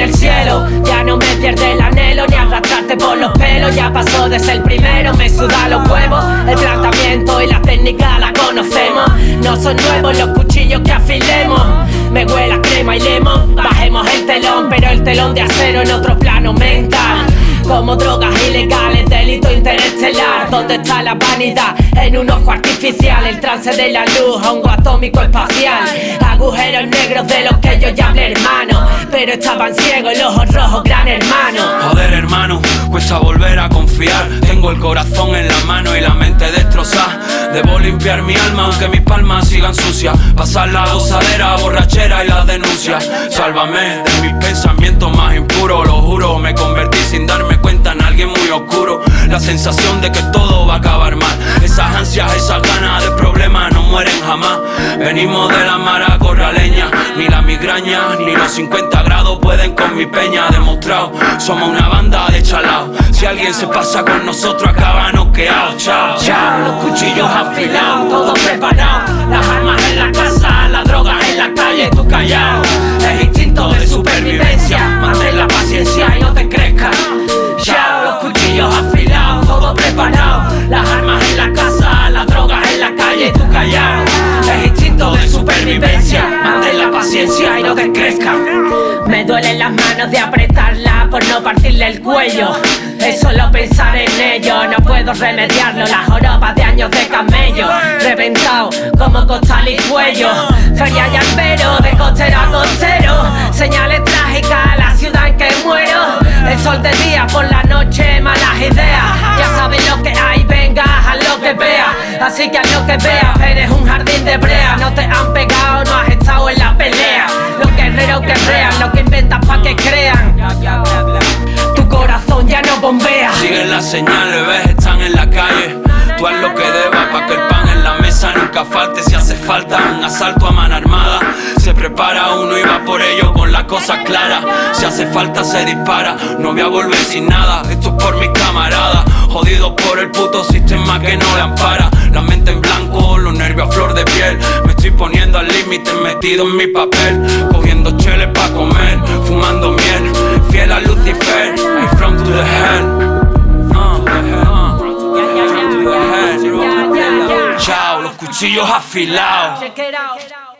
el cielo. Ya no me pierde el anhelo ni arrastrarte por los pelos. Ya pasó de ser primero, me suda los huevos. El tratamiento y la técnica la conocemos. No son nuevos los cuchillos que afilemos. Me huele a crema y lemon Bajemos el telón, pero el telón de acero en otro plano mental. Como drogas ilegales, delito interestelar ¿Dónde está la vanidad? En un ojo artificial El trance de la luz, hongo atómico espacial Agujeros negros de los que yo ya hablé hermano Pero estaban ciegos, los ojos rojos, gran hermano. Joder hermano, cuesta volver a confiar. Tengo el corazón en la mano y la mente destrozada. Debo limpiar mi alma aunque mis palmas sigan sucias. Pasar la gozadera, borrachera y la denuncia Sálvame de mis pensamientos más impuros Lo juro, me convertí sin mueren jamás. Venimos de la mara corraleña Ni la migraña, ni los 50 grados pueden con mi peña. Demostrado, somos una banda de chalaos Si alguien se pasa con nosotros acaba noqueado. Chao, chao, los cuchillos afilados, todo preparado Las armas en la casa, paciencia y no te crezcas Me duelen las manos de apretarla por no partirle el cuello. Es solo pensar en ello, no puedo remediarlo. Las jorobas de años de camello Reventado como costal y cuello. Feria y albero, de costero a costero. Señales trágicas a la ciudad en que muero. El sol de día, por la noche malas ideas. Ya sabes lo que hay, venga, haz lo que veas Así que haz lo que veas, eres un jardín de brea. No te han pegado, señales, ves, están en la calle. Tú haz lo que debas pa' que el pan en la mesa nunca falte. Si hace falta un asalto a mano armada Se prepara uno y va por ello con las cosas claras Si hace falta se dispara, no voy a volver sin nada. Esto es por mis camaradas Jodidos por el puto sistema que no le ampara. La mente en blanco, los nervios a flor de piel. Me estoy poniendo al límite metido en mi papel. Cogiendo cheles pa' comer, fumando miel. Fiel a cuchillos afilados Check it out.